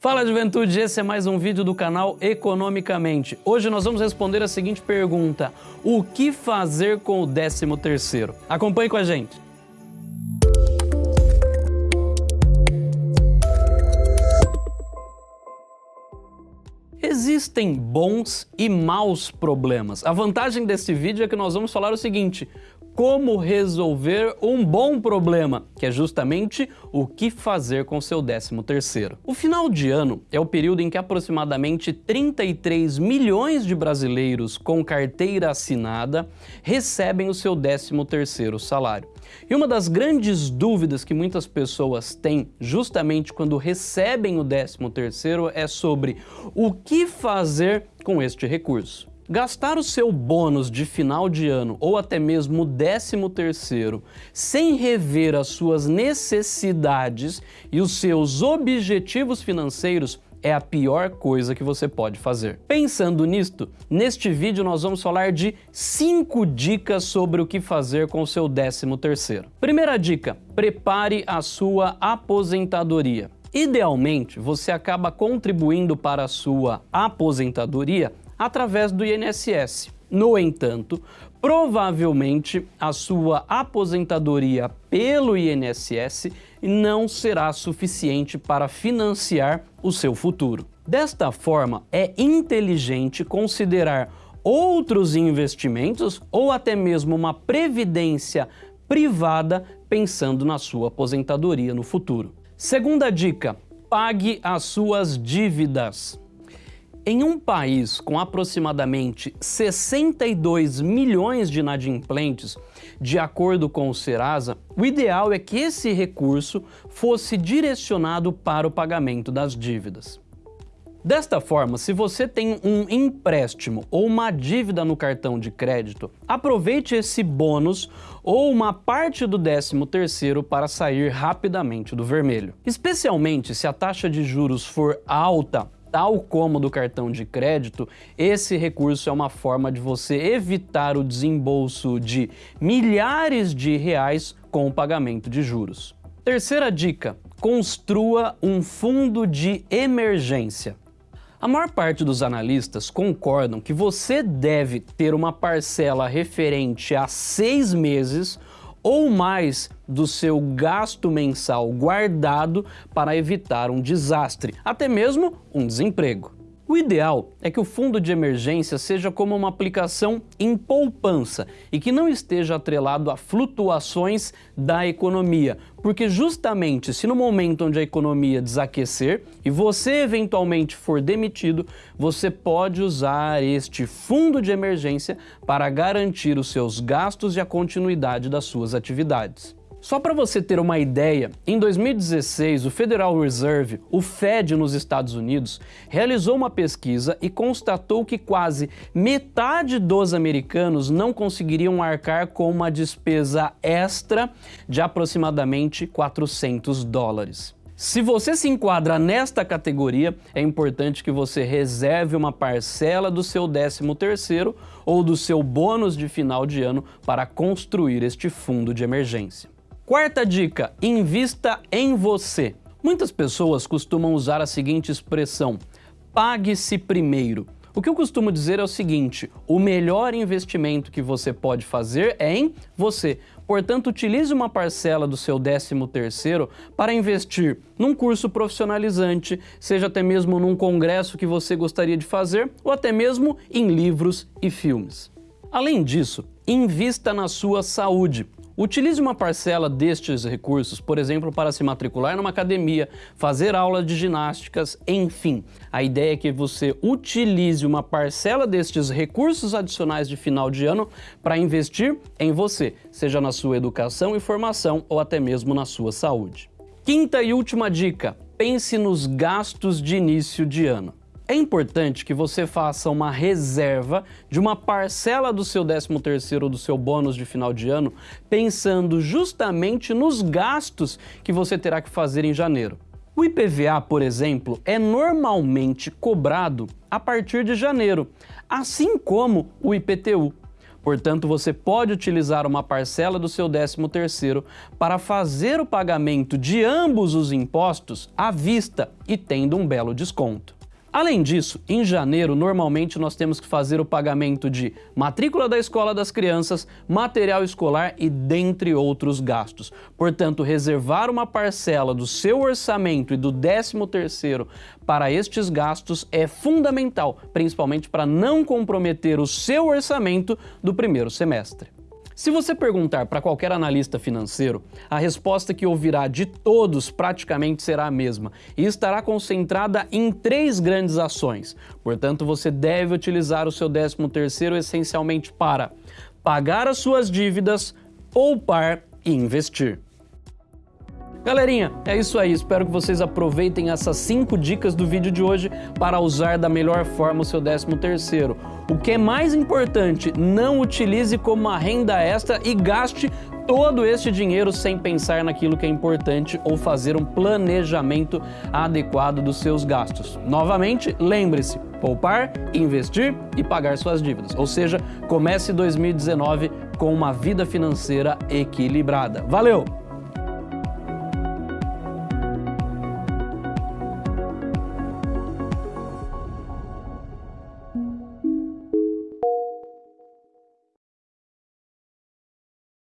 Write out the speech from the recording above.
Fala juventude, esse é mais um vídeo do canal Economicamente. Hoje nós vamos responder a seguinte pergunta: O que fazer com o 13 terceiro? Acompanhe com a gente. Existem bons e maus problemas. A vantagem desse vídeo é que nós vamos falar o seguinte, como resolver um bom problema, que é justamente o que fazer com seu 13 terceiro. O final de ano é o período em que aproximadamente 33 milhões de brasileiros com carteira assinada recebem o seu 13 terceiro salário. E uma das grandes dúvidas que muitas pessoas têm justamente quando recebem o 13 terceiro é sobre o que fazer com este recurso. Gastar o seu bônus de final de ano ou até mesmo o décimo terceiro sem rever as suas necessidades e os seus objetivos financeiros é a pior coisa que você pode fazer. Pensando nisto, neste vídeo nós vamos falar de 5 dicas sobre o que fazer com o seu décimo terceiro. Primeira dica, prepare a sua aposentadoria. Idealmente, você acaba contribuindo para a sua aposentadoria através do INSS. No entanto, provavelmente a sua aposentadoria pelo INSS não será suficiente para financiar o seu futuro. Desta forma, é inteligente considerar outros investimentos ou até mesmo uma previdência privada pensando na sua aposentadoria no futuro. Segunda dica, pague as suas dívidas. Em um país com aproximadamente 62 milhões de inadimplentes, de acordo com o Serasa, o ideal é que esse recurso fosse direcionado para o pagamento das dívidas. Desta forma, se você tem um empréstimo ou uma dívida no cartão de crédito, aproveite esse bônus ou uma parte do 13º para sair rapidamente do vermelho. Especialmente se a taxa de juros for alta Tal como do cartão de crédito, esse recurso é uma forma de você evitar o desembolso de milhares de reais com o pagamento de juros. Terceira dica, construa um fundo de emergência. A maior parte dos analistas concordam que você deve ter uma parcela referente a seis meses ou mais do seu gasto mensal guardado para evitar um desastre, até mesmo um desemprego. O ideal é que o fundo de emergência seja como uma aplicação em poupança e que não esteja atrelado a flutuações da economia, porque justamente se no momento onde a economia desaquecer e você eventualmente for demitido, você pode usar este fundo de emergência para garantir os seus gastos e a continuidade das suas atividades. Só para você ter uma ideia, em 2016 o Federal Reserve, o Fed nos Estados Unidos, realizou uma pesquisa e constatou que quase metade dos americanos não conseguiriam arcar com uma despesa extra de aproximadamente 400 dólares. Se você se enquadra nesta categoria, é importante que você reserve uma parcela do seu 13º ou do seu bônus de final de ano para construir este fundo de emergência. Quarta dica, invista em você. Muitas pessoas costumam usar a seguinte expressão, pague-se primeiro. O que eu costumo dizer é o seguinte, o melhor investimento que você pode fazer é em você. Portanto, utilize uma parcela do seu 13º para investir num curso profissionalizante, seja até mesmo num congresso que você gostaria de fazer, ou até mesmo em livros e filmes. Além disso, invista na sua saúde. Utilize uma parcela destes recursos, por exemplo, para se matricular numa academia, fazer aula de ginásticas, enfim. A ideia é que você utilize uma parcela destes recursos adicionais de final de ano para investir em você, seja na sua educação e formação ou até mesmo na sua saúde. Quinta e última dica, pense nos gastos de início de ano. É importante que você faça uma reserva de uma parcela do seu 13º ou do seu bônus de final de ano, pensando justamente nos gastos que você terá que fazer em janeiro. O IPVA, por exemplo, é normalmente cobrado a partir de janeiro, assim como o IPTU. Portanto, você pode utilizar uma parcela do seu 13º para fazer o pagamento de ambos os impostos à vista e tendo um belo desconto. Além disso, em janeiro, normalmente nós temos que fazer o pagamento de matrícula da escola das crianças, material escolar e dentre outros gastos. Portanto, reservar uma parcela do seu orçamento e do 13º para estes gastos é fundamental, principalmente para não comprometer o seu orçamento do primeiro semestre. Se você perguntar para qualquer analista financeiro, a resposta que ouvirá de todos praticamente será a mesma e estará concentrada em três grandes ações. Portanto, você deve utilizar o seu 13º essencialmente para pagar as suas dívidas, poupar e investir. Galerinha, é isso aí. Espero que vocês aproveitem essas 5 dicas do vídeo de hoje para usar da melhor forma o seu 13º. O que é mais importante, não utilize como uma renda extra e gaste todo este dinheiro sem pensar naquilo que é importante ou fazer um planejamento adequado dos seus gastos. Novamente, lembre-se, poupar, investir e pagar suas dívidas. Ou seja, comece 2019 com uma vida financeira equilibrada. Valeu!